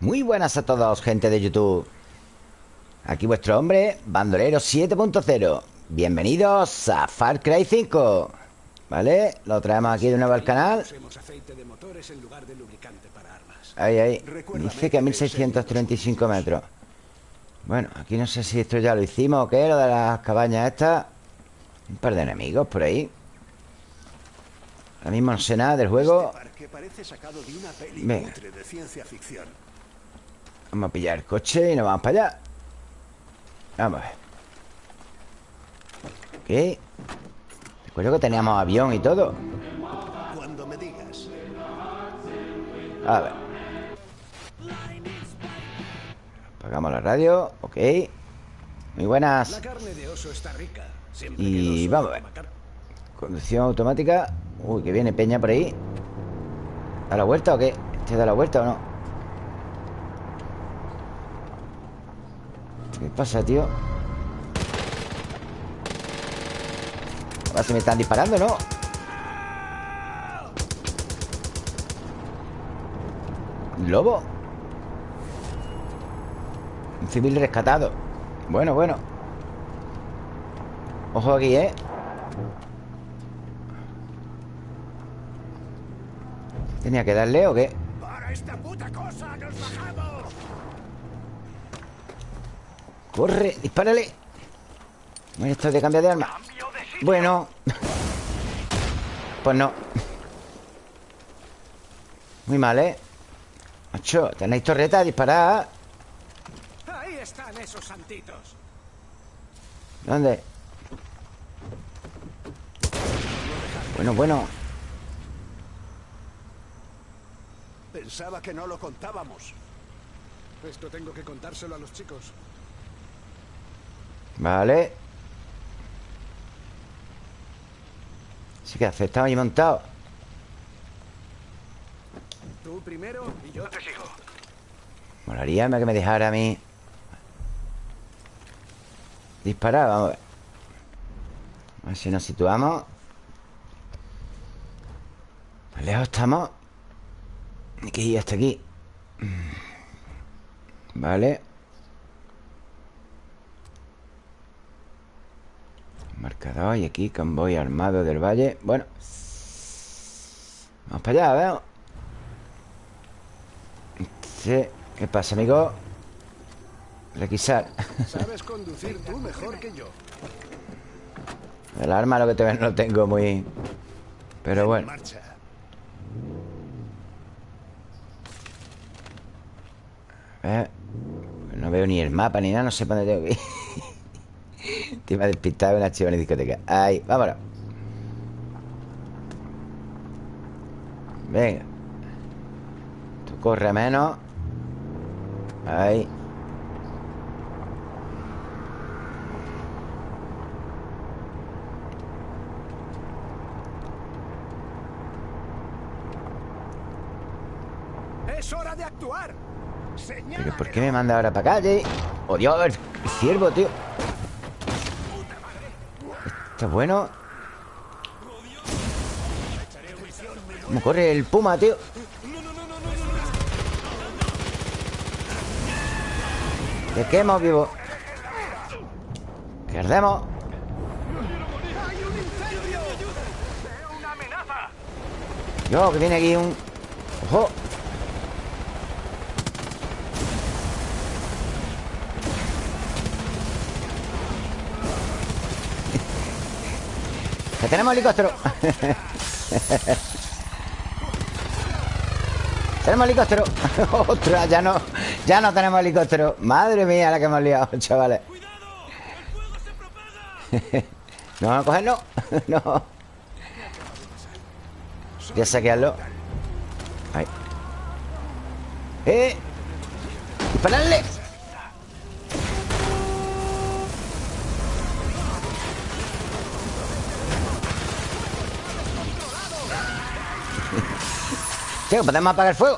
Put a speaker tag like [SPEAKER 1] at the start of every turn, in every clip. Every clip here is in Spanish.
[SPEAKER 1] Muy buenas a todos, gente de YouTube. Aquí vuestro hombre, Bandolero 7.0 Bienvenidos a Far Cry 5 ¿Vale? Lo traemos aquí de nuevo al canal. Ahí, ahí. Dice que a 1635 metros. Bueno, aquí no sé si esto ya lo hicimos o qué Lo de las cabañas estas. Un par de enemigos por ahí. Ahora mismo no sé nada del juego. Venga Vamos a pillar el coche y nos vamos para allá. Vamos a ver. ¿Qué? Recuerdo que teníamos avión y todo. Cuando me digas. A ver. Apagamos la radio. Ok. Muy buenas. Y vamos a ver. Conducción automática. Uy, que viene Peña por ahí. ¿Da la vuelta o qué? ¿Este da la vuelta o no? ¿Qué pasa, tío? Ahora se me están disparando, ¿no? ¿Lobo? Un civil rescatado Bueno, bueno Ojo aquí, ¿eh? ¿Tenía que darle o qué? ¡Para esta puta cosa nos bajamos! ¡Corre! ¡Dispárale! Bueno, esto de cambiar de arma Bueno Pues no Muy mal, ¿eh? Macho, tenéis torreta, disparad Ahí están esos santitos ¿Dónde? Bueno, bueno
[SPEAKER 2] Pensaba que no lo contábamos
[SPEAKER 3] Esto tengo que contárselo a los chicos
[SPEAKER 1] Vale. Sí que estaba ahí montado.
[SPEAKER 3] Tú primero y yo te sigo.
[SPEAKER 1] Molaría que me dejara a mí. Disparar, vamos a ver. A ver si nos situamos. Lejos estamos. Hay que ir hasta aquí. Vale Marcador y aquí convoy armado del valle. Bueno Vamos para allá, veo. Sí. ¿Qué pasa, amigo? Requisar.
[SPEAKER 3] Sabes conducir tú mejor que yo.
[SPEAKER 1] El arma lo que te no lo tengo muy... Pero bueno. eh, No veo ni el mapa ni nada No sé para dónde tengo que ir te iba a despistar una chiva en la discoteca. Ahí, vámonos. Venga. Tú corre menos Ahí.
[SPEAKER 3] Es hora de actuar.
[SPEAKER 1] ¿Pero por qué me manda ahora para calle? ¡Oh, Dios! El ciervo, tío Está bueno ¿Cómo corre el puma, tío? Te quemo vivo Que ardemos Yo, que viene aquí un... ¡Ojo! Tenemos helicóptero! ¡Tenemos helicóptero! ¡Ostras! Ya no, ya no tenemos helicóptero Madre mía la que hemos liado, chavales ¿No vamos a cogerlo? no Voy a saquearlo Ahí ¡Eh! ¡Dispararle! Tío, podemos apagar el fuego.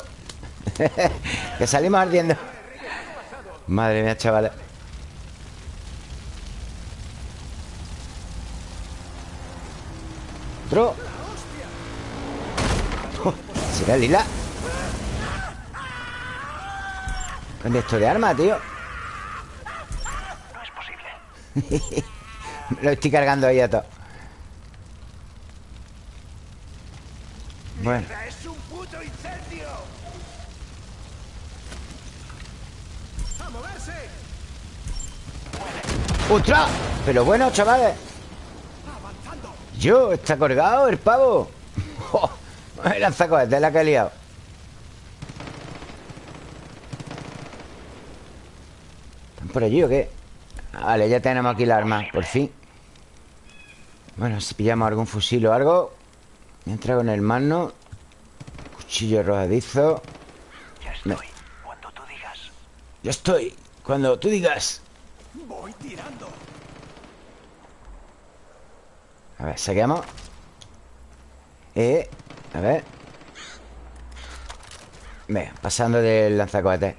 [SPEAKER 1] Que salimos ardiendo. Madre mía, chavales. Otro. Oh, ¿Será lila? Vende esto de arma, tío.
[SPEAKER 4] No es posible.
[SPEAKER 1] Lo estoy cargando ahí a todo. Bueno
[SPEAKER 2] ¡Es un puto incendio!
[SPEAKER 3] ¡A moverse!
[SPEAKER 1] ¡Ostras! Pero bueno, chavales. Yo, está colgado el pavo ¡Oh! El lanzacohetes la que he liado ¿Están por allí o qué? Vale, ya tenemos aquí la arma, por fin Bueno, si pillamos algún fusil o algo Entra con el mano Cuchillo arrojadizo
[SPEAKER 4] Ya estoy. Cuando tú digas.
[SPEAKER 1] Yo estoy Cuando tú digas
[SPEAKER 3] ¡Voy tirando!
[SPEAKER 1] A ver, saqueamos Eh, a ver Venga, pasando del lanzacohetes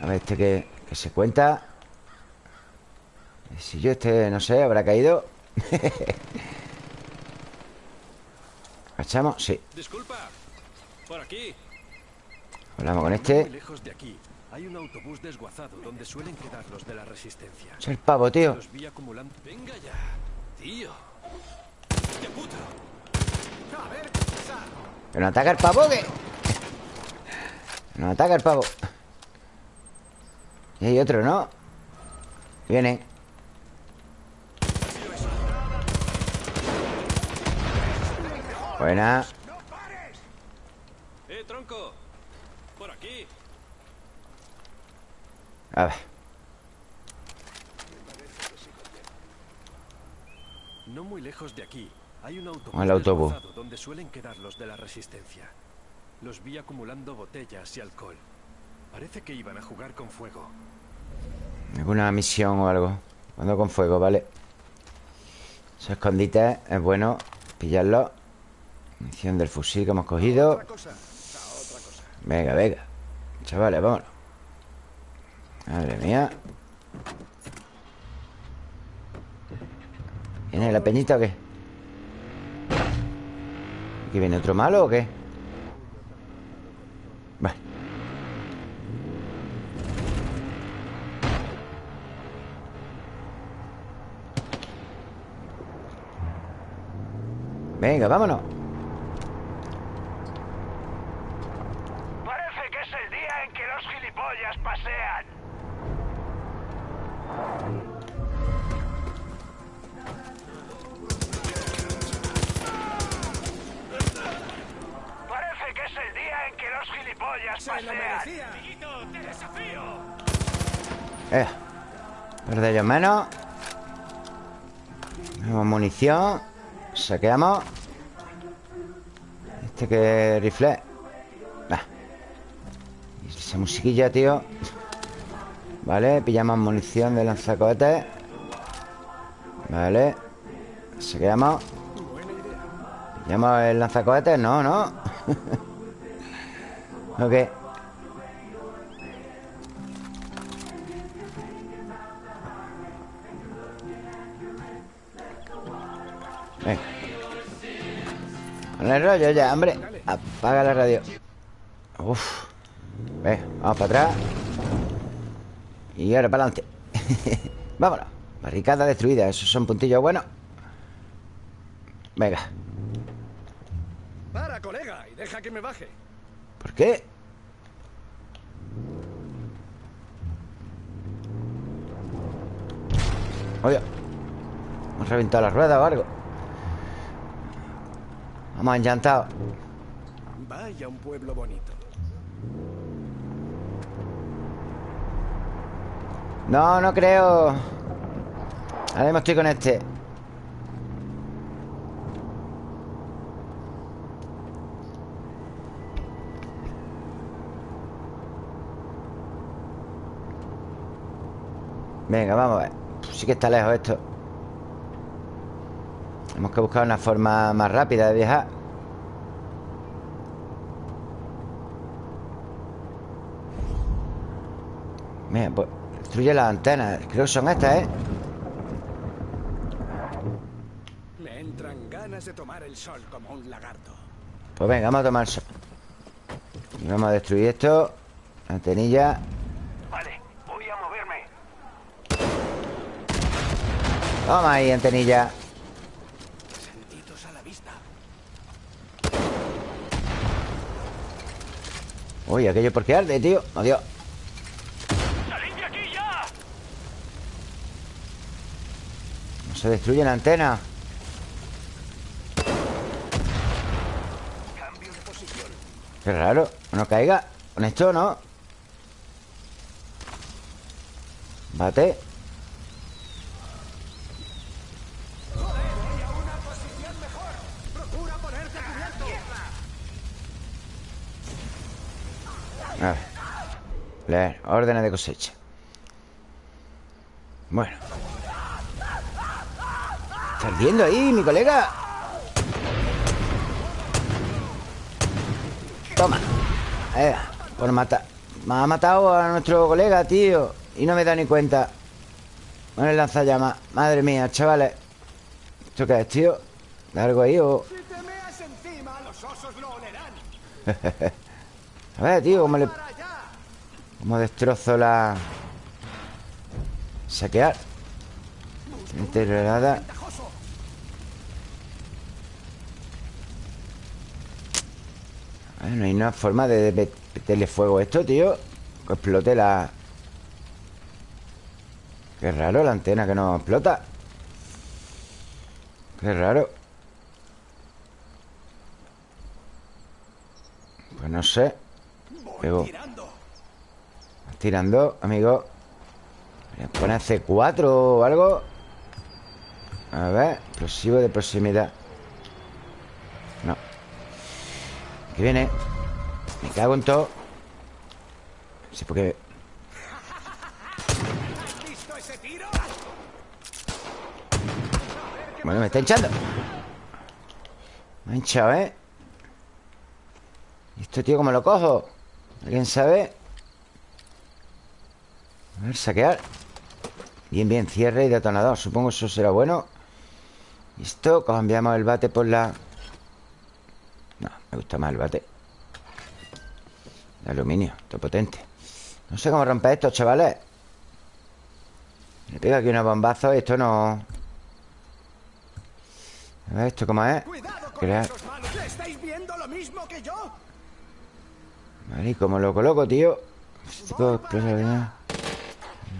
[SPEAKER 1] A ver, este que, que se cuenta Si yo este, no sé, habrá caído ¿Cachamos? Sí
[SPEAKER 5] Disculpa. Por aquí.
[SPEAKER 1] Hablamos con
[SPEAKER 5] Muy
[SPEAKER 1] este
[SPEAKER 5] lejos de aquí hay un autobús desguazado donde suelen quedar los de la resistencia.
[SPEAKER 1] Es el pavo, tío
[SPEAKER 5] Los vi acumulando. Venga ya, tío. ¡Qué puto!
[SPEAKER 3] ¡A ver qué pasa!
[SPEAKER 1] ¿Que nos ataca el pavo o qué? Que Nos ataca el pavo Y hay otro, ¿no? Viene Buena
[SPEAKER 5] ¡Eh, tronco! Por aquí.
[SPEAKER 1] A ver
[SPEAKER 5] No muy lejos de aquí hay un autobús,
[SPEAKER 1] el
[SPEAKER 5] donde suelen quedar los de la resistencia. Los vi acumulando botellas y alcohol. Parece que iban a jugar con fuego.
[SPEAKER 1] ¿Alguna misión o algo? Cuando con fuego, vale Esos escondites es bueno pillarlo Munición del fusil que hemos cogido. Venga, venga Chavales, vámonos Madre mía ¿Viene la peñita o qué? ¿Aquí viene otro malo o qué? Venga, vámonos munición Saqueamos Este que rifle. Bah. Esa musiquilla, tío. Vale, pillamos munición de lanzacohetes. Vale. Saqueamos. ¿Pillamos el lanzacohetes? No, no. Ok Venga. Con el rollo ya, hombre. Apaga la radio. Uf. Venga, vamos para atrás. Y ahora para adelante. Vámonos. Barricada destruida, esos son puntillos buenos. Venga.
[SPEAKER 3] Para, colega, y deja que me baje.
[SPEAKER 1] ¿Por qué? Oye Hemos reventado la rueda o algo Vamos enllantados
[SPEAKER 3] Vaya un pueblo bonito.
[SPEAKER 1] No, no creo. Ahora mismo estoy con este. Venga, vamos a ver. Sí que está lejos esto Tenemos que buscar una forma más rápida de viajar Mira, pues Destruye las antenas Creo que son estas, ¿eh?
[SPEAKER 3] Me entran ganas de tomar el sol como un lagarto.
[SPEAKER 1] Pues venga, vamos a tomar sol Y vamos a destruir esto Antenilla
[SPEAKER 4] Vale, voy a moverme.
[SPEAKER 1] Toma ahí, antenilla
[SPEAKER 3] Sentidos a la vista.
[SPEAKER 1] Uy, aquello por qué arde, tío. Adiós.
[SPEAKER 4] ¡Salid de aquí ya!
[SPEAKER 1] No se destruye la antena. Qué raro. No caiga. Con esto no Bate
[SPEAKER 2] A
[SPEAKER 1] ver. Leer Órdenes de cosecha. Bueno. Está ardiendo ahí, mi colega Toma. Eh, Por matar. Me ha matado a nuestro colega, tío Y no me da ni cuenta. Con el lanzallamas. Madre mía, chavales. ¿Esto qué es, tío? ¿De algo ahí o...?
[SPEAKER 2] Si te meas encima, los osos lo olerán.
[SPEAKER 1] A ver, tío, cómo le... Cómo destrozo la... Saquear.
[SPEAKER 2] Ventajoso.
[SPEAKER 1] A ver, No hay una forma de- meterle fuego a esto, tío. Que explote la... Qué raro la antena que no explota. Qué raro. Pues no sé Pego.
[SPEAKER 2] Tirando.
[SPEAKER 1] Amigo ¿Le pone C4 o algo? A ver Explosivo de proximidad No Aquí viene Me cago en todo Sí, porque
[SPEAKER 2] ¿Has visto ese tiro?
[SPEAKER 1] Bueno, me está hinchando Me ha hinchado, ¿eh? ¿Y esto, tío, cómo lo cojo? ¿Alguien sabe? A ver, saquear Bien, bien, cierre y detonador Supongo eso será bueno Y esto, cambiamos el bate por la... No, me gusta más el bate De aluminio, esto potente No sé cómo romper esto, chavales Le pego aquí unos bombazos y esto no... A ver, ¿esto cómo es?
[SPEAKER 2] Cuidado con
[SPEAKER 1] Crear...
[SPEAKER 2] esos malos. ¿Le estáis viendo lo mismo que yo?
[SPEAKER 1] Vale, ¿y cómo lo coloco, tío? Explosividad.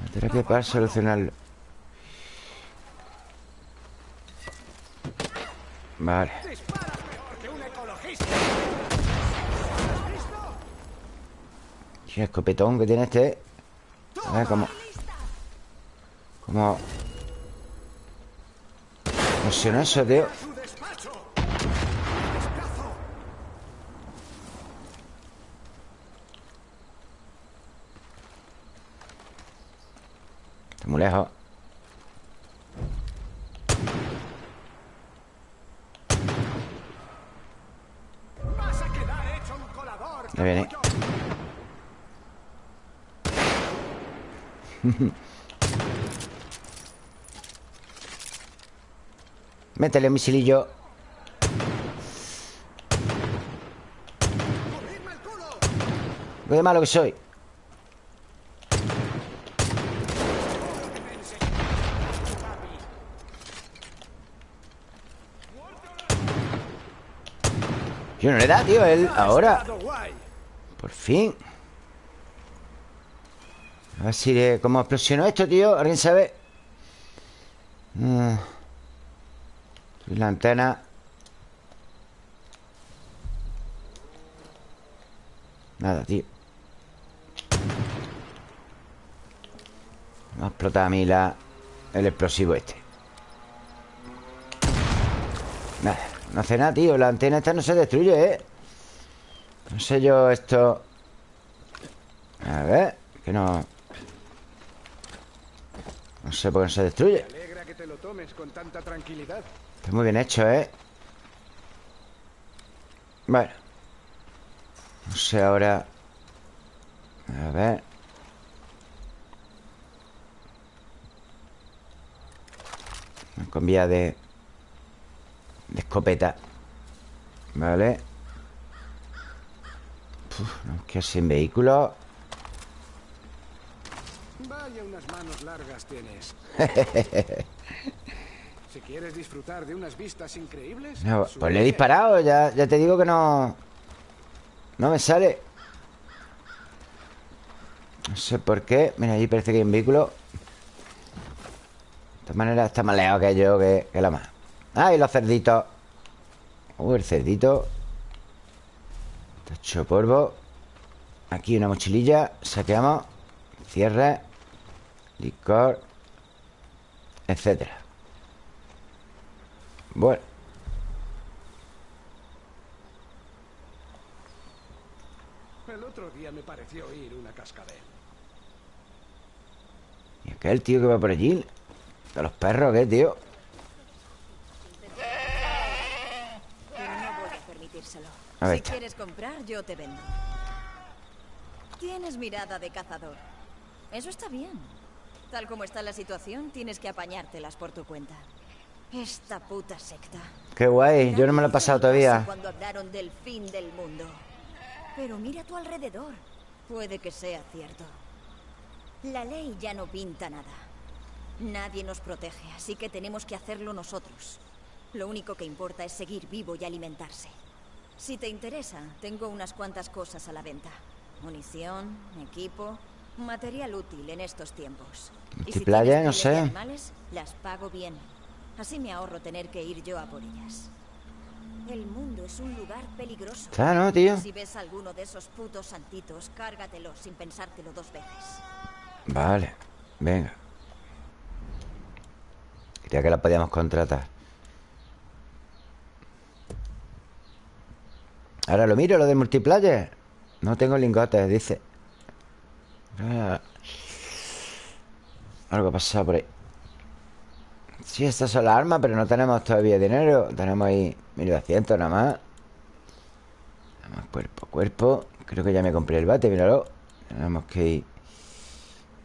[SPEAKER 1] La terapia para solucionarlo. Vale. Qué escopetón que tiene este. A ver cómo. Cómo. Funciona eso, tío. Está muy lejos. Ya viene. Métele un misilillo. Qué de malo que soy. Yo no le da, tío, él ahora. Por fin. A ver si. ¿Cómo explosionó esto, tío? ¿Alguien sabe? Mm. La antena. Nada, tío. Me ha explotado a mí la... El explosivo este. No hace nada, tío. La antena esta no se destruye, ¿eh? No sé yo esto... A ver, que no... No sé por qué no se destruye.
[SPEAKER 3] Me alegra que te lo tomes con tanta tranquilidad.
[SPEAKER 1] Está muy bien hecho, ¿eh? Bueno. No sé ahora... A ver... Con vía de... De escopeta. Vale. Uf, no, que sin vehículo.
[SPEAKER 3] Vaya, unas manos largas tienes. si quieres disfrutar de unas vistas increíbles...
[SPEAKER 1] No, pues le he disparado ya, ya te digo que no No me sale No sé por qué Mira, allí parece que hay un vehículo De todas maneras está más lejos que yo Que, que la más Ah, y los cerditos. Uh, el cerdito. Está hecho polvo. Aquí una mochililla. Saqueamos. Cierre. Licor. Etcétera. Bueno.
[SPEAKER 3] El otro día me pareció oír una cascabel.
[SPEAKER 1] ¿Y aquel tío que va por allí? ¿De los perros qué, tío?
[SPEAKER 6] Pero no voy a permitírselo.
[SPEAKER 1] A ver,
[SPEAKER 6] si quieres comprar, yo te vendo. Tienes mirada de cazador. Eso está bien. Tal como está la situación, tienes que apañártelas por tu cuenta. Esta puta secta.
[SPEAKER 1] Qué guay, yo no me lo he pasado todavía
[SPEAKER 6] Cuando hablaron del fin del mundo. Pero mira a tu alrededor. Puede que sea cierto. La ley ya no pinta nada. Nadie nos protege, así que tenemos que hacerlo nosotros. Lo único que importa es seguir vivo y alimentarse. Si te interesa, tengo unas cuantas cosas a la venta. Munición, equipo, material útil en estos tiempos. Y si tienes
[SPEAKER 1] no sé.
[SPEAKER 6] animales, las pago bien. Así me ahorro tener que ir yo a por ellas. El mundo es un lugar peligroso.
[SPEAKER 1] ¿no, tío?
[SPEAKER 6] Si ves alguno de esos putos santitos, cárgatelo sin pensártelo dos veces.
[SPEAKER 1] Vale, venga Creía que la podíamos contratar Ahora lo miro, lo de multiplayer. No tengo lingotes, dice. Ah. Algo pasado por ahí. Sí, estas son las armas Pero no tenemos todavía dinero. Tenemos ahí 1200 nada más. Más cuerpo a cuerpo. Creo que ya me compré el bate, míralo. Tenemos que ir.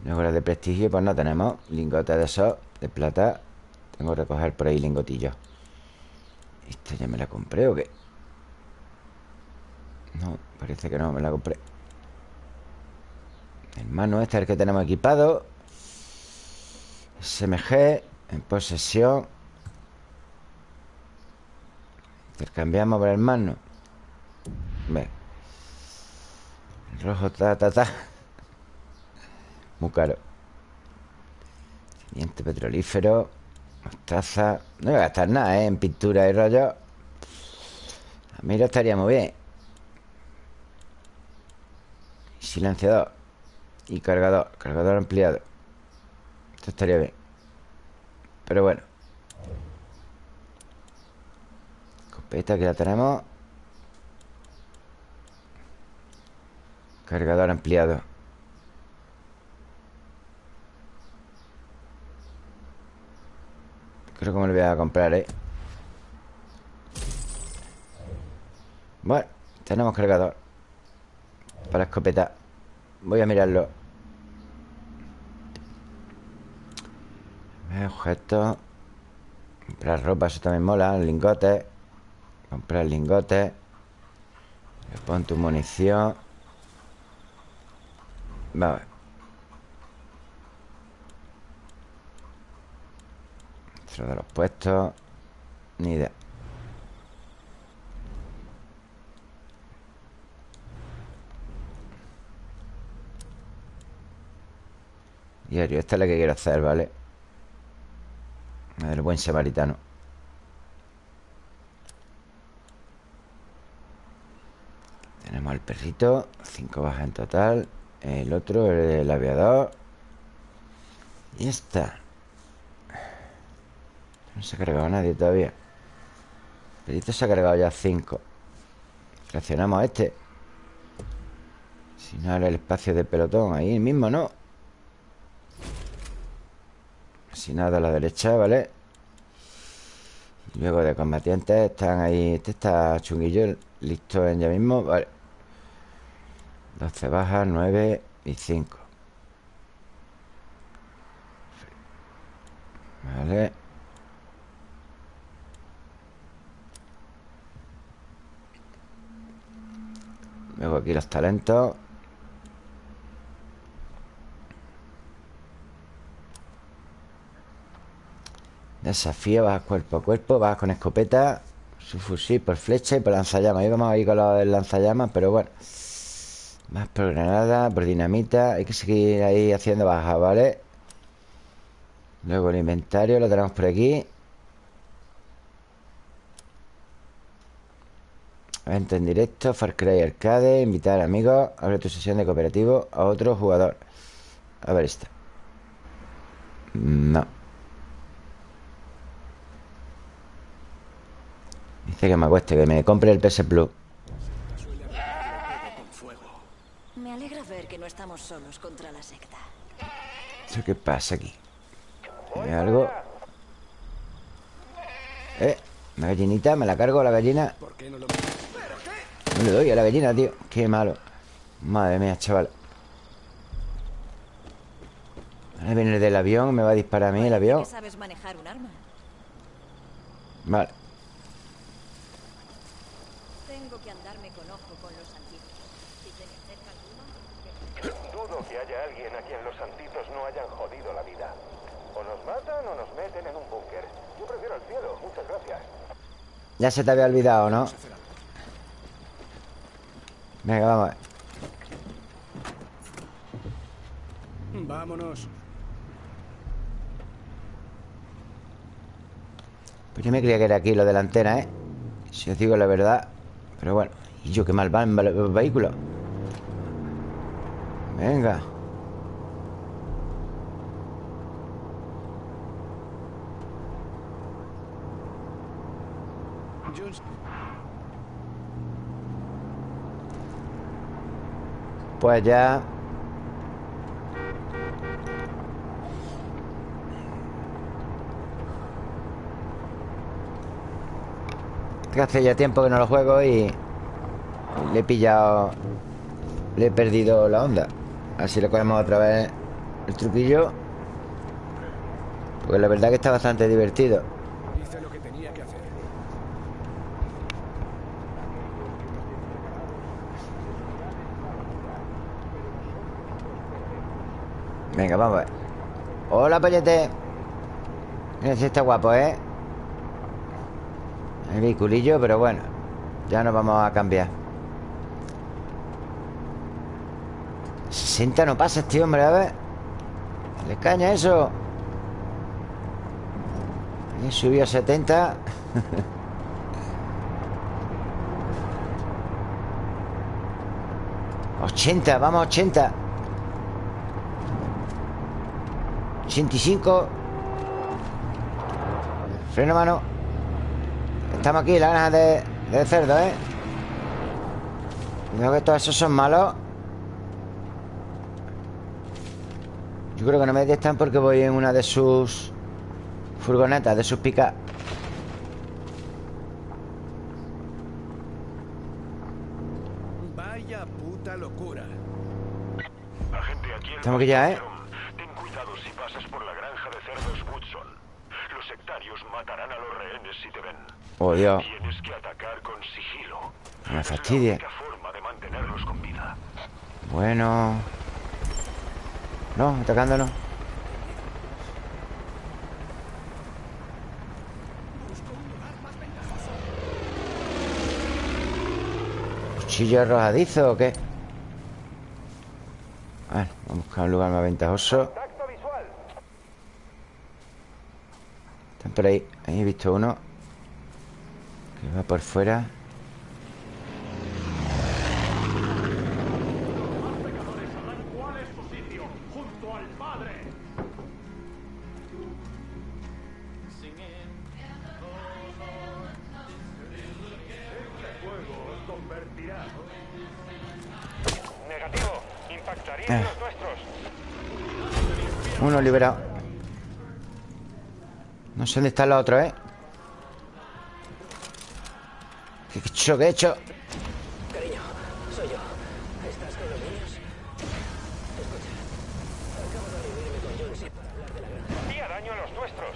[SPEAKER 1] Luego de prestigio, pues no tenemos Lingotes de esos, de plata. Tengo que recoger por ahí lingotillos. ¿Esta ya me la compré o qué? No, parece que no, me la compré. Hermano, este es el que tenemos equipado. SMG En posesión. Intercambiamos por hermano Ve. Rojo, ta, ta, ta. Muy caro. Petrolífero. Mostaza. No voy a gastar nada, ¿eh? En pintura y rollo. A mí lo estaría muy bien Silenciador Y cargador Cargador ampliado. Esto estaría bien. Pero bueno. Escopeta que ya tenemos. Cargador ampliado. Creo que me lo voy a comprar, ¿eh? Bueno, tenemos cargador Para escopeta. Voy a mirarlo. Objetos Comprar ropa, eso también mola. Lingotes Comprar lingotes Pon tu munición Vale Dentro de los puestos. Ni idea Diario, esta es la que quiero hacer, ¿vale? La del buen samaritano. Tenemos al perrito Cinco bajas en total. El otro, el aviador. Y esta No se ha cargado nadie todavía. El perrito se ha cargado ya cinco. Reaccionamos a este. Si no, ahora el espacio del pelotón Ahí mismo, ¿no? Sin nada a la derecha, ¿vale? Luego de combatientes están ahí Este está chunguillo Listo en ya mismo, vale. 12 bajas, 9 y 5 Vale. Luego aquí los talentos Desafío, bajas cuerpo a cuerpo Bajas con escopeta Su fusil por flecha y por lanzallamas. Ahí vamos a ir con los lanzallamas, pero bueno Más por granada, por dinamita Hay que seguir ahí haciendo bajas, ¿vale? Luego el inventario lo tenemos por aquí. Evento en directo, Far Cry Arcade Invitar amigos Abre tu sesión de cooperativo a otro jugador. A ver esta. No Dice que me acueste, que me compre el PS Plus.
[SPEAKER 6] Me alegra ver que no estamos solos contra la secta.
[SPEAKER 1] ¿Eso qué pasa aquí? ¿Hay algo? Eh, una gallinita, me la cargo la gallina
[SPEAKER 3] ¿Por qué no
[SPEAKER 1] le doy a la gallina, tío. Qué malo. Madre mía, chaval. Ahora viene el del avión Me va a disparar a mí el avión. Vale
[SPEAKER 6] Tengo que andarme con ojo con los antiguos. Si se me acerca alguno...
[SPEAKER 7] Dudo que haya alguien a quien los santitos no hayan jodido la vida. O nos matan o nos meten en un búnker. Yo prefiero el cielo, muchas gracias.
[SPEAKER 1] Ya se te había olvidado, ¿no? Venga, vamos a ver.
[SPEAKER 3] Vámonos.
[SPEAKER 1] Pues yo me creía que era aquí lo de la antena, ¿eh? Si os digo la verdad Pero bueno Y yo qué mal va en el vehículo Venga. Pues ya. Que hace ya tiempo que no lo juego y Le he pillado Le he perdido la onda Así le cogemos otra vez El truquillo Porque la verdad que está bastante divertido
[SPEAKER 3] lo.
[SPEAKER 1] Venga, vamos a ver Hola, pollete Mira si está guapo, ¿eh? El vehiculillo, pero bueno Ya nos vamos a cambiar 60 no pasa este hombre, a ver. Le caña eso Y subió a 70 80, vamos a 80 85 Freno mano. Estamos aquí, la granja de, de cerdo, ¿eh? Cuidado que todos esos son malos Yo creo que no me detectan porque voy en una de sus Furgonetas, de sus picas
[SPEAKER 3] Vaya puta locura.
[SPEAKER 7] Agente, aquí
[SPEAKER 1] Estamos aquí ya, ¿eh?
[SPEAKER 7] Ten cuidado si pasas por la granja de cerdos Woodson. Los sectarios matarán a los rehenes si te ven.
[SPEAKER 1] Oh, Dios
[SPEAKER 7] Tienes que atacar con sigilo.
[SPEAKER 1] No me
[SPEAKER 7] Es la
[SPEAKER 1] fastidie.
[SPEAKER 7] única forma de mantenerlos con vida.
[SPEAKER 1] Bueno No, atacándonos ¿Cuchillo arrojadizo o qué? Ver, vamos a buscar un lugar más ventajoso. Están por ahí. Ahí he visto uno. Que va por fuera sé dónde están los otros, ¿eh? ¿Qué he hecho? ¿Qué he hecho?
[SPEAKER 7] Hacía daño a los nuestros.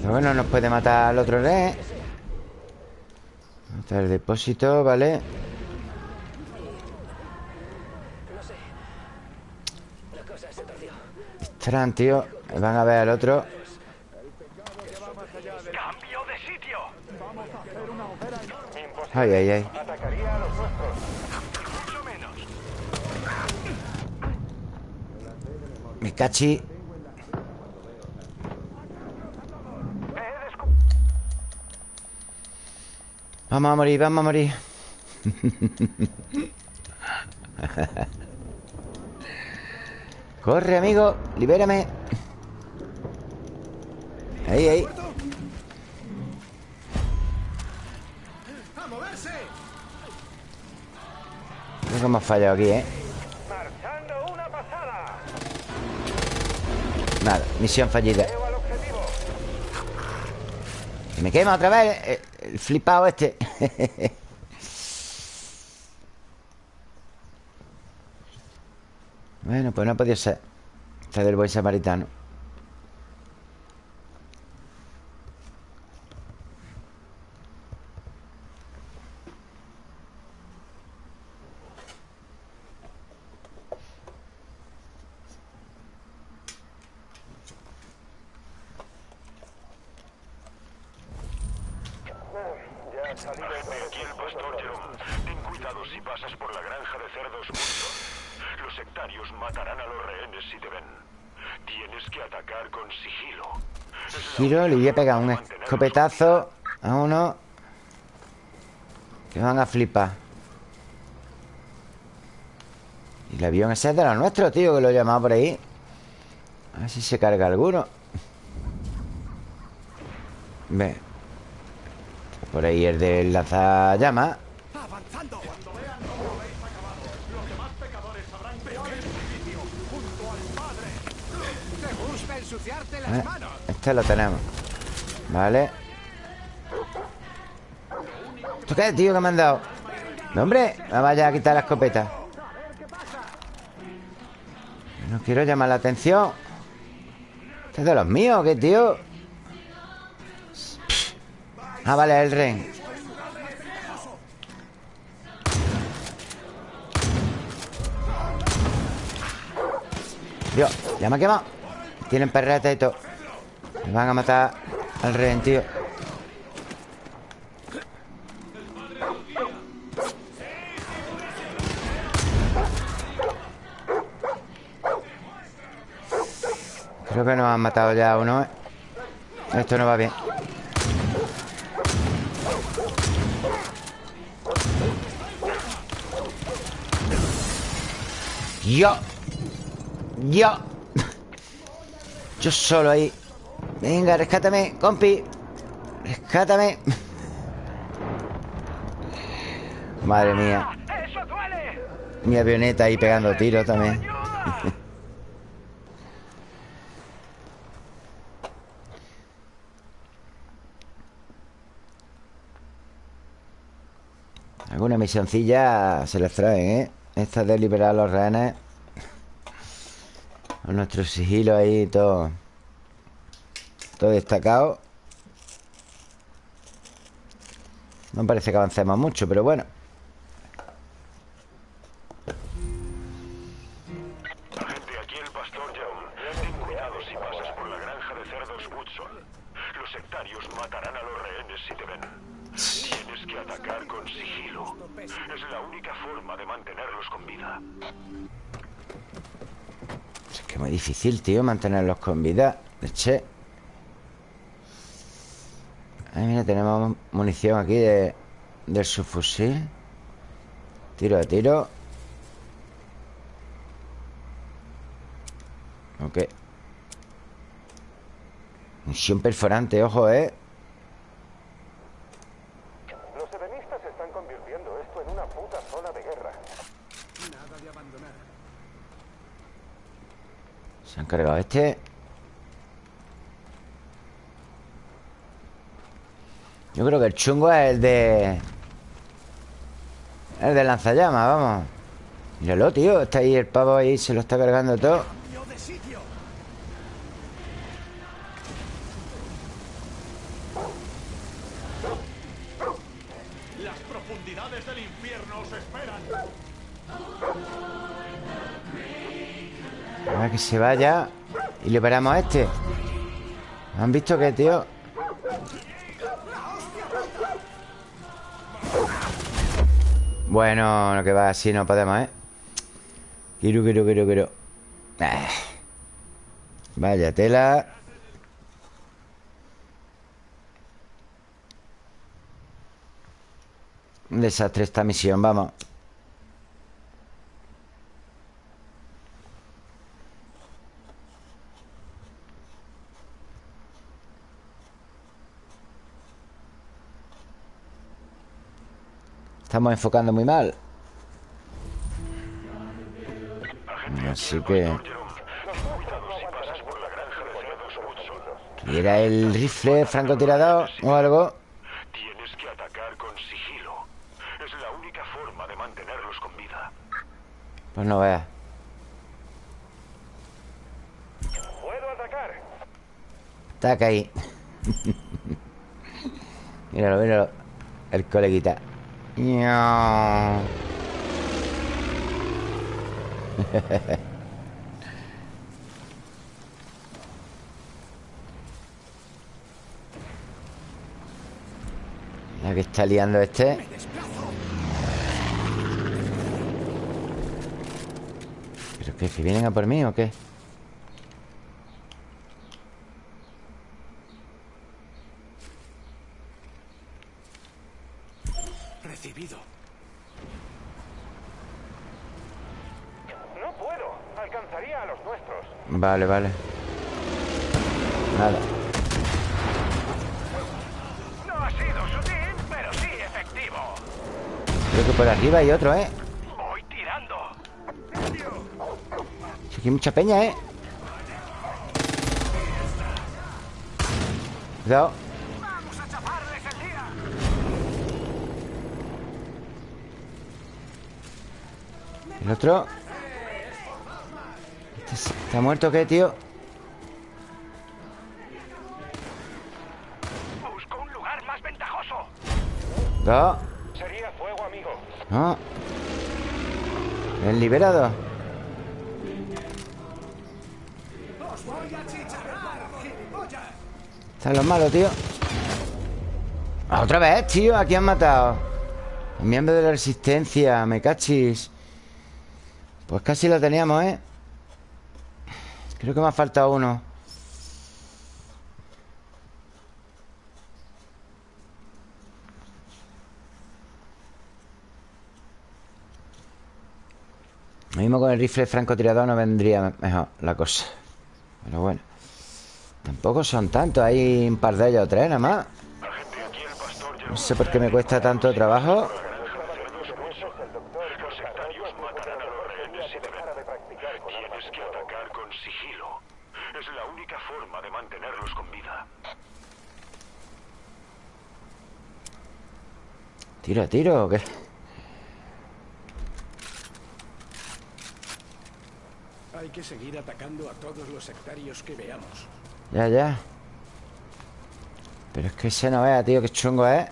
[SPEAKER 1] Pero bueno, nos puede matar al otro rey Matar el depósito, ¿vale? Estarán, tío Van a ver al otro
[SPEAKER 4] ¡Cambio de sitio!
[SPEAKER 1] Ay, ay, ay
[SPEAKER 7] Atacaría a los nuestros.
[SPEAKER 4] Mucho menos.
[SPEAKER 1] Me cachi Vamos a morir, vamos a morir Corre, amigo Libérame Ahí, ahí. Creo que hemos fallado aquí, ¿eh? Nada, misión fallida. Que me quema otra vez eh, El flipado este Bueno, pues no ha podido ser Este del buen samaritano
[SPEAKER 7] Ya ha salido el
[SPEAKER 4] Aquí el pastor Jerome. Ten cuidado si pasas por la granja de cerdos Woodson. Los sectarios matarán a los rehenes si te ven. Tienes que atacar con sigilo. Es la Única
[SPEAKER 1] pegar un escopetazo A uno Que van a flipar. Y el avión ese es de los nuestros, tío Que lo he llamado por ahí. A ver si se carga alguno. Ve. Por ahí el del lanzallamas. Este lo tenemos Vale. ¿Esto qué, tío, que me han dado? No, hombre, me vaya a quitar la escopeta. No quiero llamar la atención. ¿Este es de los míos qué, tío? Ah, vale, el ren Dios, ya me ha quemado. Tienen perreta y todo. Me van a matar al rehén, tío. Creo que nos han matado ya uno, ¿eh? Esto no va bien. Yo. Yo. Yo solo ahí Venga, rescátame, compi Rescátame Madre mía. Mi avioneta ahí pegando tiros también. Alguna misioncilla se les traen, ¿eh? Esta de liberar a los rehenes Con nuestro sigilo ahí todo Todo destacado No parece que avancemos mucho, pero bueno
[SPEAKER 4] Agente, aquí el pastor Young. Ten cuidado si pasas por la granja de cerdos Woodson. Los sectarios matarán a los rehenes si te ven. Tienes que atacar con sigilo. Es la única forma de mantenerlos con vida.
[SPEAKER 1] Es que es muy difícil, tío, mantenerlos con vida Che Ay, mira, tenemos munición aquí de, del subfusil Tiro de tiro Ok Misión perforante, ojo, ¿eh?
[SPEAKER 7] Los edenistas están convirtiendo esto en una puta zona de guerra.
[SPEAKER 3] Nada de abandonar.
[SPEAKER 1] Se han cargado este Yo creo que el chungo es el de... El de lanzallamas, vamos Míralo, tío Está ahí el pavo ahí Se lo está cargando todo.
[SPEAKER 2] Las profundidades del infierno os esperan.
[SPEAKER 1] Ahora que se vaya Y liberamos a este ¿Han visto que, tío? Bueno, lo que va así no podemos, ¿eh? Quiero, quiero, quiero, quiero ah. Vaya tela Un desastre esta misión, vamos Estamos enfocando muy mal Así que... ¿Era el rifle francotirador o algo?
[SPEAKER 4] Tienes que atacar con sigilo. Es la única forma de mantenerlos con vida.
[SPEAKER 1] Pues no veas
[SPEAKER 7] ¿Puedo atacar?
[SPEAKER 1] Ataca ahí Míralo, míralo El coleguita. La que está liando este ¿Pero qué? ¿Que vienen a por mí o qué?
[SPEAKER 3] Recibido.
[SPEAKER 7] No puedo. Alcanzaría a los nuestros.
[SPEAKER 1] Vale, vale Nada
[SPEAKER 2] No ha sido sutil, pero sí efectivo.
[SPEAKER 1] Creo que por arriba hay otro, ¿eh?
[SPEAKER 2] Voy tirando.
[SPEAKER 1] Aquí hay mucha peña, ¿eh? Cuidado
[SPEAKER 2] Vamos a chaparles el día.
[SPEAKER 1] El otro ¿Este ¿Está muerto o qué, tío?
[SPEAKER 2] Busco un lugar más ventajoso.
[SPEAKER 1] Dos
[SPEAKER 7] Sería fuego, amigo.
[SPEAKER 1] No El liberado
[SPEAKER 2] Os voy a chicharrar.
[SPEAKER 1] Están los malos, tío Ah, Otra vez, tío Aquí han matado Miembro de la resistencia Me cachis Pues casi lo teníamos, ¿eh? Creo que me ha faltado uno. Lo mismo con el rifle francotirador no vendría mejor la cosa. Pero bueno Tampoco son tantos. Hay un par de ellos o tres nada más. No sé por qué me cuesta tanto trabajo
[SPEAKER 4] Los sectarios matarán a los rehenes si deben.
[SPEAKER 7] Para de practicar con armas
[SPEAKER 4] Tienes que atacar con sigilo. Es la única forma de mantenerlos con vida.
[SPEAKER 1] Tiro, tiro ¿o qué?
[SPEAKER 3] Hay que seguir atacando a todos los sectarios que veamos.
[SPEAKER 1] Ya, ya Pero es que ese no vea, tío Qué chungo es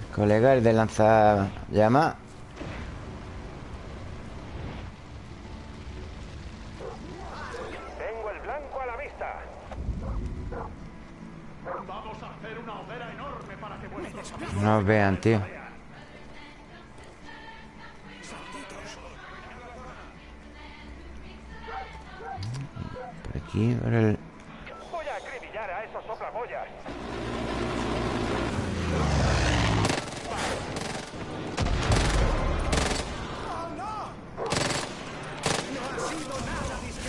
[SPEAKER 1] El colega, el de lanzar llama
[SPEAKER 7] Tengo el blanco a la vista.
[SPEAKER 2] Vamos a hacer una hoguera enorme para que vuestros
[SPEAKER 1] No vean, tío aquí, el...
[SPEAKER 7] Voy a acribillar a esos.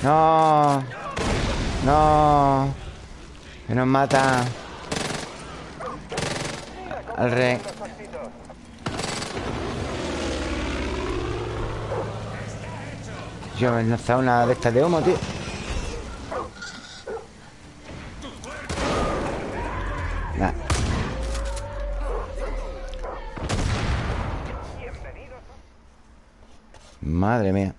[SPEAKER 1] No No Que nos mata Al rey Yo he lanzado una de estas de humo, tío. Madre mía.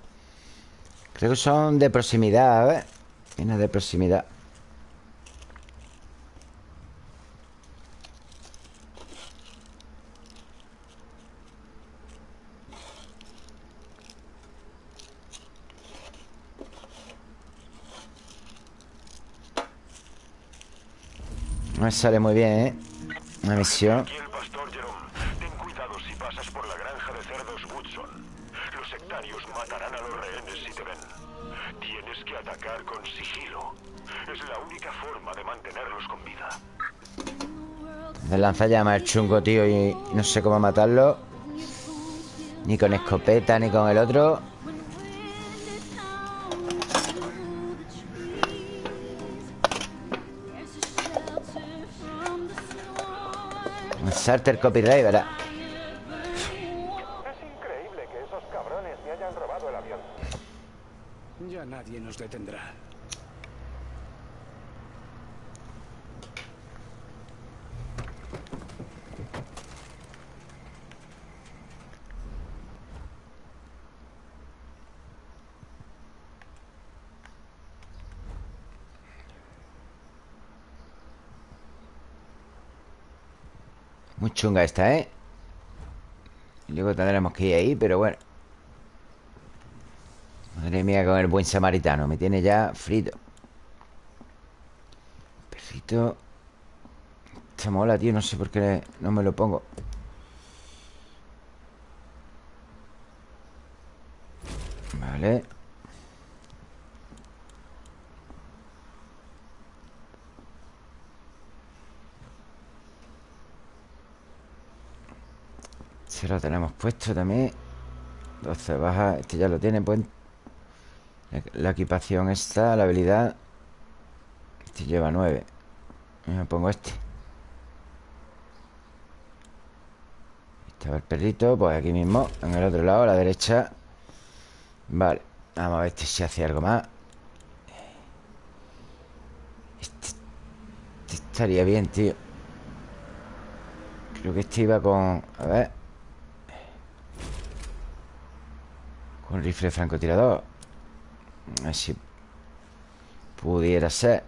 [SPEAKER 1] Creo que son de proximidad, a ver Viene de proximidad No me sale muy bien, ¿eh? Una misión.
[SPEAKER 4] Aquí el. Es
[SPEAKER 1] lanzallamas el chungo, tío Y no sé cómo matarlo. Ni con escopeta, ni con el otro Un Sarter copyright, ¿verdad?
[SPEAKER 7] Es increíble que esos cabrones me hayan robado el avión.
[SPEAKER 3] Ya nadie nos detendrá.
[SPEAKER 1] Muy chunga esta, ¿eh? Luego tendremos que ir ahí, pero bueno. Madre mía con el buen samaritano. Me tiene ya frito. Perrito. Esta mola, tío No sé por qué no me lo pongo. Vale Lo tenemos puesto también. 12 baja Este ya lo tiene pues. La, equipación esta La habilidad Este lleva 9 Me pongo este. Estaba el perrito Pues aquí mismo En el otro lado A la derecha. Vale Vamos a ver este si hace algo más. Este, este estaría bien, tío. Creo que este iba con... A ver Con rifle francotirador. A ver si Pudiera ser.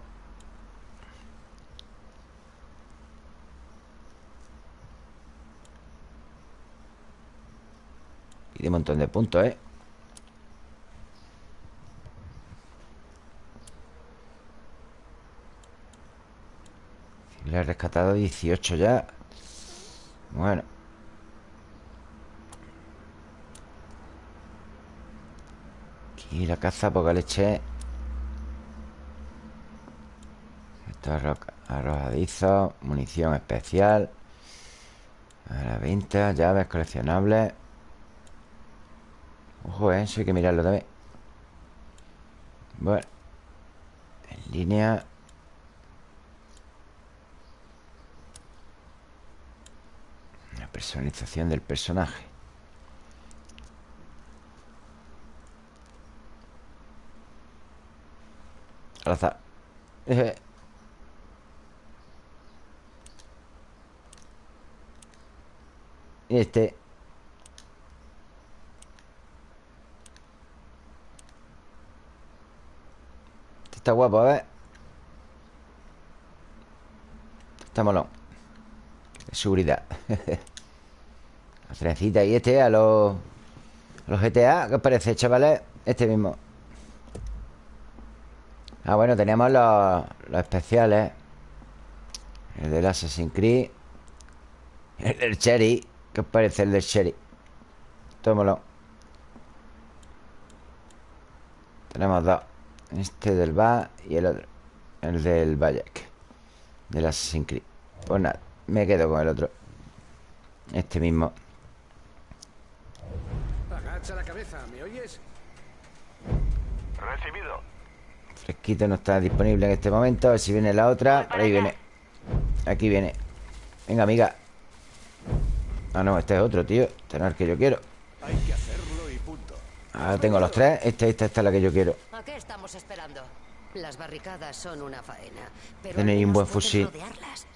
[SPEAKER 1] Y de un montón de puntos, ¿eh? Le he rescatado 18 ya. Bueno Aquí la caza, poca leche. Esto es arro- arrojadizo Munición especial. A la venta, llaves coleccionables. Ojo, eh, eso hay que mirarlo también. Bueno En línea. La personalización del personaje Y este. Este está guapo, a ver. Está molón. Seguridad. La trencita y este a los a los GTA, ¿qué os parece, chavales? Este mismo Ah, bueno, tenemos los, los especiales. El del Assassin's Creed. El del Cherry. ¿Qué os parece el del Cherry? Tómalo. Tenemos dos. Este del BA y el otro. El del Bayek. Del Assassin's Creed. Pues nada, me quedo con el otro. Este mismo.
[SPEAKER 3] Agacha la cabeza, ¿me oyes?
[SPEAKER 4] Recibido.
[SPEAKER 1] Fresquito no está disponible en este momento A ver si viene la otra Por ahí viene Aquí viene Venga, amiga Ah, no, este es otro, tío Este no es el que yo quiero
[SPEAKER 3] Hay que hacerlo y punto.
[SPEAKER 1] Ahora tengo los tres Esta, esta, esta es la que yo quiero
[SPEAKER 8] ¿A qué estamos esperando? Las barricadas son una faena. Pero
[SPEAKER 1] Tenéis un buen fusil.
[SPEAKER 8] rodearlas.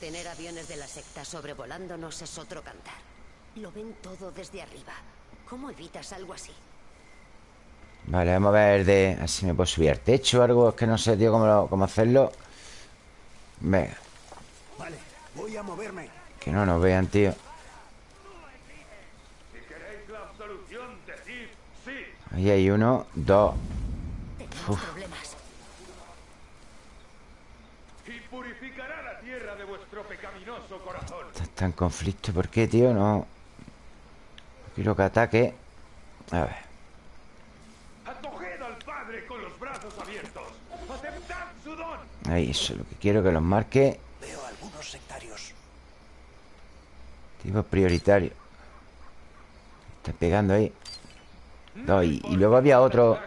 [SPEAKER 8] Tener aviones de la secta sobrevolándonos es otro cantar. Lo ven todo desde arriba. ¿Cómo evitas algo así?
[SPEAKER 1] Vale, vamos a ver de... Así me puedo subir al techo o algo Es que no sé, tío, cómo, lo- cómo hacerlo Venga
[SPEAKER 3] Vale, voy a moverme.
[SPEAKER 1] Que no nos vean, tío Ahí hay uno, dos
[SPEAKER 8] Tenemos problemas.
[SPEAKER 4] purificará la tierra de vuestro pecaminoso corazón.
[SPEAKER 1] Está en conflicto. ¿Por qué, tío? No. Quiero que ataque. A ver.
[SPEAKER 4] Acoged al Padre con los brazos abiertos. Aceptad su don.
[SPEAKER 1] Ahí, eso es lo que quiero que los marque.
[SPEAKER 2] Veo algunos sectarios.
[SPEAKER 1] Tipo prioritario. Está pegando ahí. No, y, y luego había otro.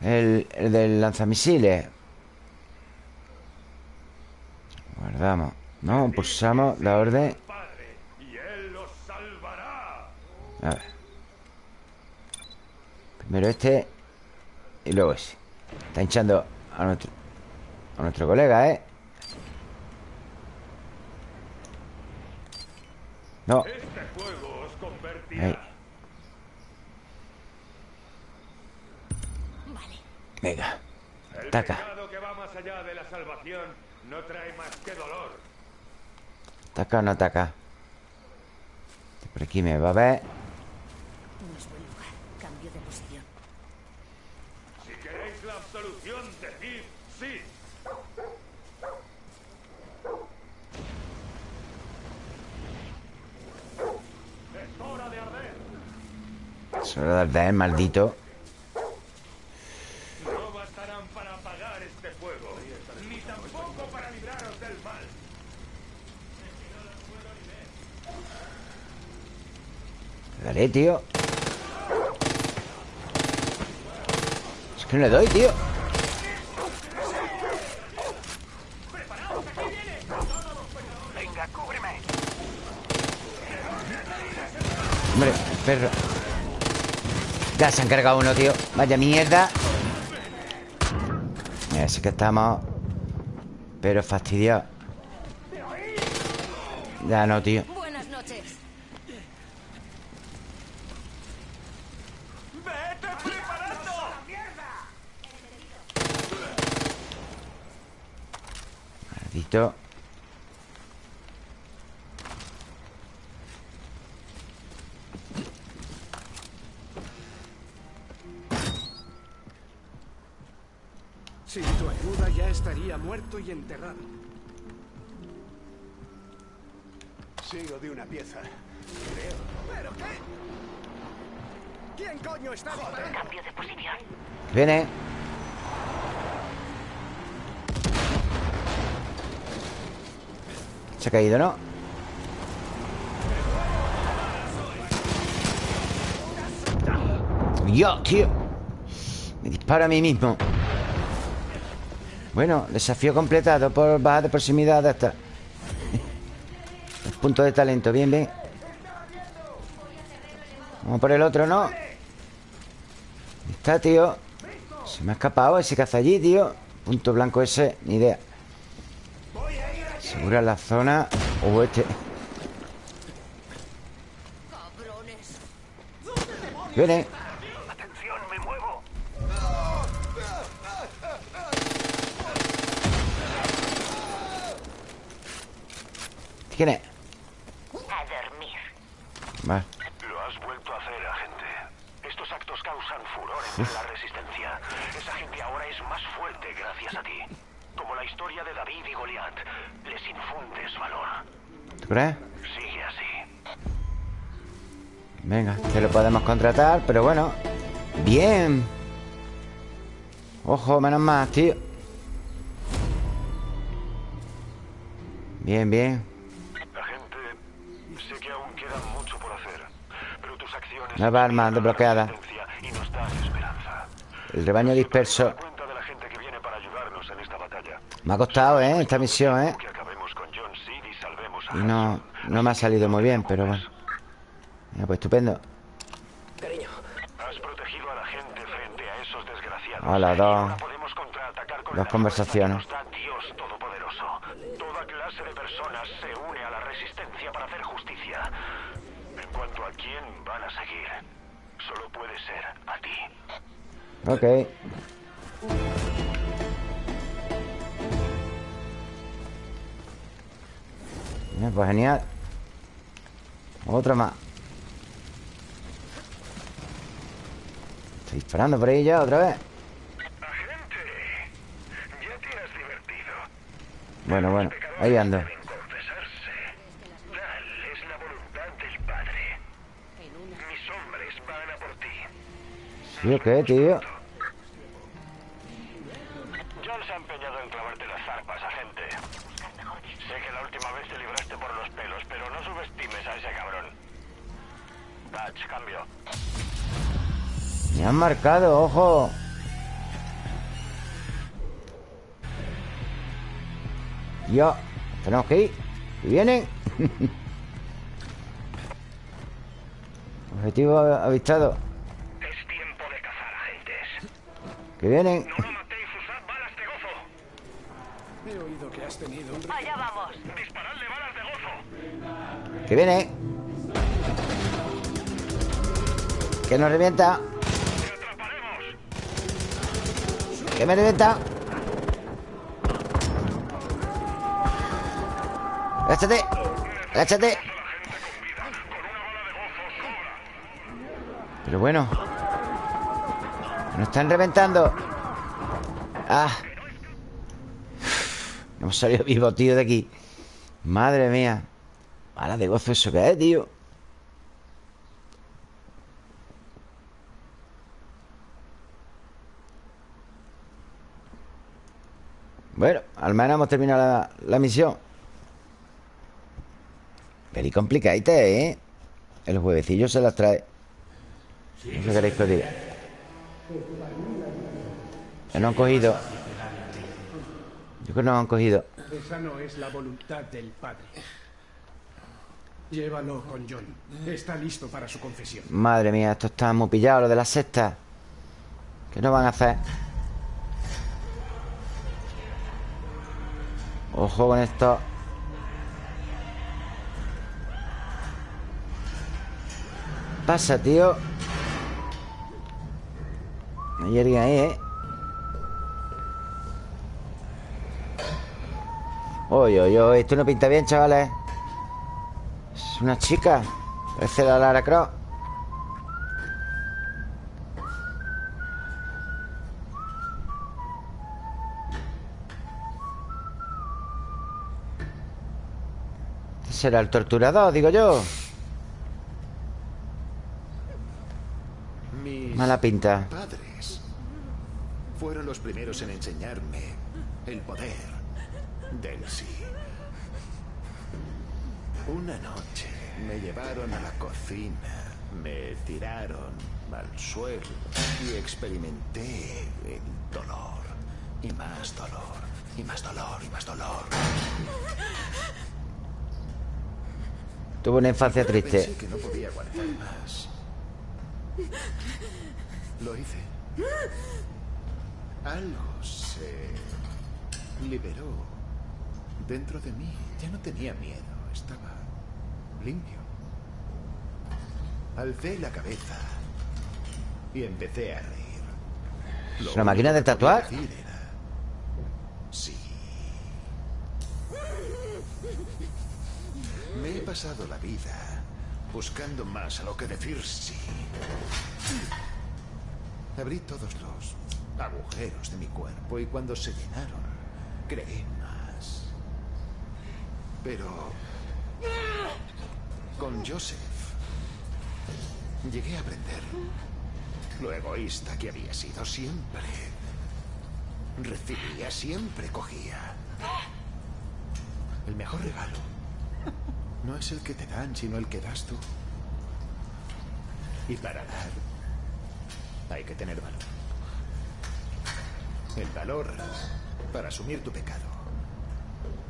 [SPEAKER 1] El, el del lanzamisiles. Guardamos. No, pulsamos la orden. A ver. Primero este. Y luego ese. Está hinchando a nuestro. A nuestro colega, ¿eh? No.
[SPEAKER 4] Este fuego os convertirá.
[SPEAKER 1] Ahí.
[SPEAKER 6] Vale.
[SPEAKER 1] Venga.
[SPEAKER 4] El
[SPEAKER 1] Ataca.
[SPEAKER 4] pecado que va más allá de la salvación no trae más que dolor.
[SPEAKER 1] ¿Ataca o no ataca? Por aquí me va a ver.
[SPEAKER 8] No es buen lugar. Cambio de posición.
[SPEAKER 4] Si queréis la absolución, decid sí. Es hora de arder.
[SPEAKER 1] Hora de arder, maldito.
[SPEAKER 4] No bastarán para apagar este fuego, ni tampoco para libraros del mal.
[SPEAKER 1] Daré, tío. Es que no le doy, tío. Hombre, perro. Ya se han cargado uno, tío. Vaya mierda. Ese que estamos. Pero fastidiados. Ya no, tío.
[SPEAKER 8] Buenas noches.
[SPEAKER 2] ¡Vete preparando!
[SPEAKER 1] Maldito.
[SPEAKER 3] Enterrado.
[SPEAKER 7] Sigo de una pieza.
[SPEAKER 2] ¿Pero qué? ¿Quién coño está disparando?
[SPEAKER 8] Cambio de posición.
[SPEAKER 1] Viene. Se ha caído, ¿no? Yo, tío Me disparo a mí mismo Bueno, desafío completado Por baja de proximidad hasta El punto de talento, bien, bien. Vamos por el otro, ¿no? Ahí Está, tío. Se me ha escapado ese caza allí, tío. Punto blanco ese, ni idea. Segura la zona O este.
[SPEAKER 8] Cabrones.
[SPEAKER 1] Viene ¿Quién es?
[SPEAKER 8] A dormir.
[SPEAKER 1] Vale
[SPEAKER 4] Lo has vuelto a hacer, agente. Estos actos causan furor entre la resistencia. Esa gente ahora es más fuerte gracias a ti. Como la historia de David y Goliat. Les infundes valor.
[SPEAKER 1] ¿Tú crees?
[SPEAKER 4] Sigue así.
[SPEAKER 1] Venga, que lo podemos contratar Pero bueno Bien Ojo, menos más, tío Bien, bien
[SPEAKER 4] Agente, sé que aún queda mucho por hacer. Pero tus acciones...
[SPEAKER 1] Nueva arma desbloqueada. El rebaño disperso. Me ha costado, ¿eh? Esta misión, ¿eh?
[SPEAKER 4] Y
[SPEAKER 1] no, no me ha salido muy bien, pero bueno Mira, pues estupendo
[SPEAKER 4] Has protegido a la gente frente a esos desgraciados.
[SPEAKER 1] Hola, dos. Dos conversaciones.
[SPEAKER 4] fuerza que nos da Dios Todopoderoso. Toda clase de personas se une a la resistencia para hacer justicia. En cuanto a quién van a seguir, solo puede ser a ti.
[SPEAKER 1] Ok Bien, pues genial Otra más Estoy disparando por ahí ya otra vez. Bueno, bueno, ahí ando.
[SPEAKER 4] Deben confesarse. Tal es la voluntad del Padre. Mis hombres van a por ti.
[SPEAKER 1] ¿Sí o qué, tío?
[SPEAKER 4] John se ha empeñado en clavarte las zarpas, agente. Sé que la última vez te libraste por los pelos, pero no subestimes a ese cabrón. Dutch, cambio.
[SPEAKER 1] Me han marcado, ojo. Yo. Tenemos que ir. ¿Y vienen? Objetivo avistado.
[SPEAKER 4] Es tiempo de cazar, agentes.
[SPEAKER 1] Que vienen.
[SPEAKER 4] No lo matéis, usad balas de gozo.
[SPEAKER 3] He oído que has tenido un...
[SPEAKER 8] Allá vamos.
[SPEAKER 4] Disparadle balas de gozo.
[SPEAKER 1] Que viene. Que nos revienta. Que me revienta. Agáchate. Agáchate. Pero bueno. Nos están reventando. Ah. Hemos salido vivos, tío, de aquí. Madre mía. Mala de gozo eso que es, tío. Bueno, al menos hemos terminado la, la misión. Very complicadita, ¿eh? El juevecillo se las trae. No sé queréis que os diga. Que no han cogido. Yo creo que no han cogido.
[SPEAKER 3] Esa no es la voluntad del Padre. Llévalo con John. Está listo para su confesión.
[SPEAKER 1] Madre mía, esto está muy pillado, lo de la secta. ¿Qué nos van a hacer? Ojo con esto. Pasa, tío. Hay alguien ahí, ¿eh? Oye, oye, oye, esto no pinta bien, chavales. Es una chica. Parece la Lara Croft. Será el torturador, digo yo.
[SPEAKER 9] Mis
[SPEAKER 1] Mala pinta.
[SPEAKER 9] padres fueron los primeros en enseñarme el poder del sí. Una noche me llevaron a la cocina, me tiraron al suelo y experimenté el dolor. Y más dolor, y más dolor, y más dolor.
[SPEAKER 1] Tuvo una infancia triste.
[SPEAKER 9] Pensé que no podía aguantar más. Lo hice. Algo se liberó dentro de mí. Ya no tenía miedo, estaba limpio. Alcé la cabeza y empecé a reír.
[SPEAKER 1] ¿Es una máquina de tatuar?
[SPEAKER 9] decir era, Sí. Me he pasado la vida buscando más a lo que decir sí. Abrí todos los agujeros de mi cuerpo y cuando se llenaron, creé más. Pero con Joseph llegué a aprender lo egoísta que había sido siempre. Recibía, siempre cogía. El mejor regalo no es el que te dan, sino el que das tú. Y para dar, hay que tener valor. El valor para asumir tu pecado.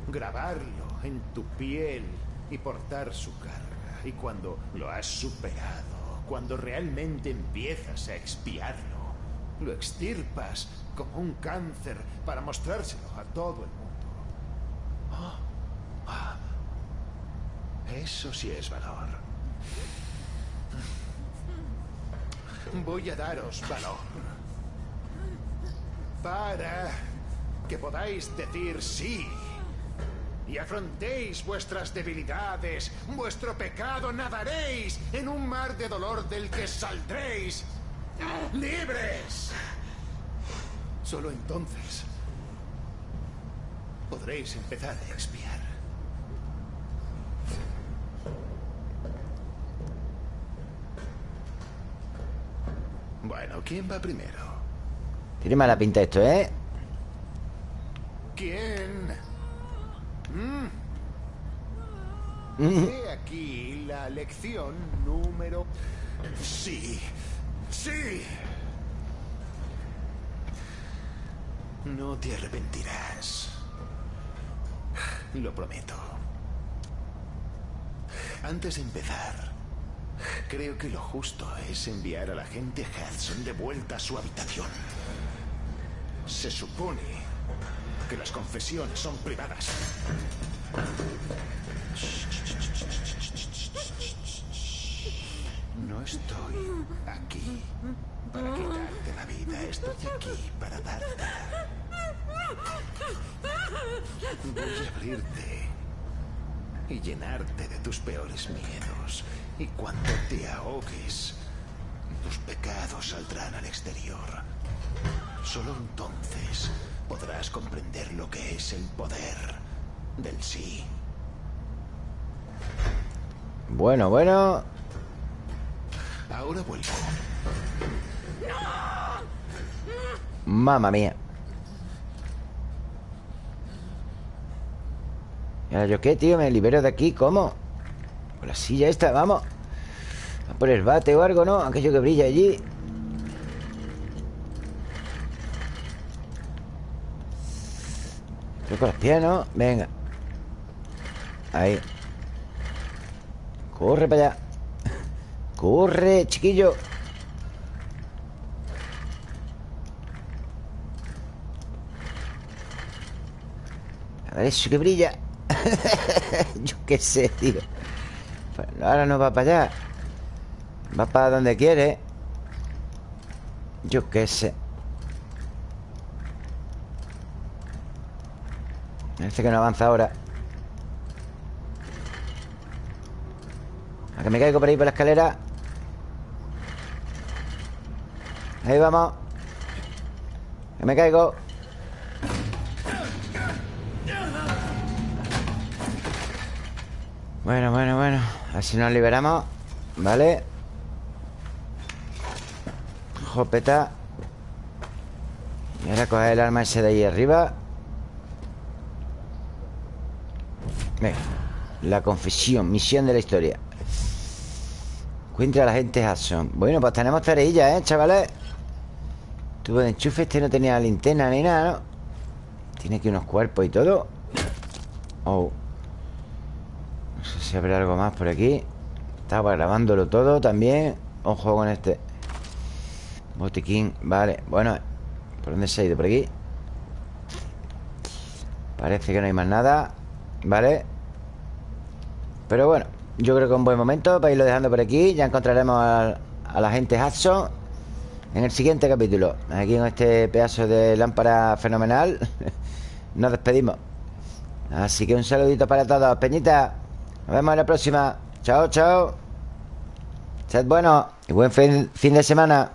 [SPEAKER 9] Grabarlo en tu piel y portar su carga. Y cuando lo has superado, cuando realmente empiezas a expiarlo, lo extirpas como un cáncer para mostrárselo a todo el mundo. Ah, ah. Eso sí es valor. Voy a daros valor. Para que podáis decir sí. Y afrontéis vuestras debilidades, vuestro pecado, nadaréis en un mar de dolor del que saldréis libres. Solo entonces podréis empezar a expiar. Bueno, ¿quién va primero?
[SPEAKER 1] Tiene mala pinta esto, ¿eh?
[SPEAKER 9] ¿Quién? Mm.
[SPEAKER 1] Mm.
[SPEAKER 9] He aquí la lección número... Sí, sí. No te arrepentirás. Lo prometo. Antes de empezar, creo que lo justo es enviar a la gente Hudson de vuelta a su habitación. Se supone que las confesiones son privadas. No estoy aquí para quitarte la vida, estoy aquí para darte. Voy a abrirte y llenarte de tus peores miedos. Y cuando te ahogues, tus pecados saldrán al exterior. Solo entonces podrás comprender lo que es el poder del sí.
[SPEAKER 1] Bueno, bueno
[SPEAKER 9] Ahora vuelvo.
[SPEAKER 1] Mamma mía ¿Y ahora yo qué, tío? ¿Me libero de aquí? ¿Cómo? Con la silla esta, vamos. A por el bate o algo, ¿no? Aquello que brilla allí. Creo con los pies, ¿no? Venga. Ahí. Corre para allá. Corre, chiquillo. A ver eso que brilla. Yo qué sé, tío Ahora no va para allá. Va para donde quiere. Yo qué sé. Parece que no avanza ahora. A que me caigo por ahí por la escalera. Ahí vamos. Que me caigo. Bueno, bueno, bueno Así nos liberamos Vale Jopeta Y ahora coger el arma ese de ahí arriba. Venga La confesión, misión de la historia. Encuentra a la gente Hudson. Bueno, pues tenemos tareilla, ¿eh, chavales? Tubo de enchufe Este no tenía linterna ni nada, ¿no? Tiene aquí unos cuerpos y todo. Oh si habrá algo más por aquí. Estaba grabándolo todo también. Ojo con este Botiquín, vale Bueno, ¿por dónde se ha ido? ¿Por aquí? Parece que no hay más nada Vale Pero bueno Yo creo que es un buen momento para irlo dejando por aquí. Ya encontraremos a, la gente Hudson En el siguiente capítulo. Aquí con este pedazo de lámpara fenomenal Nos despedimos. Así que un saludito para todos Peñita Nos vemos en la próxima. Chao, chao. Sed buenos y buen fin, fin de semana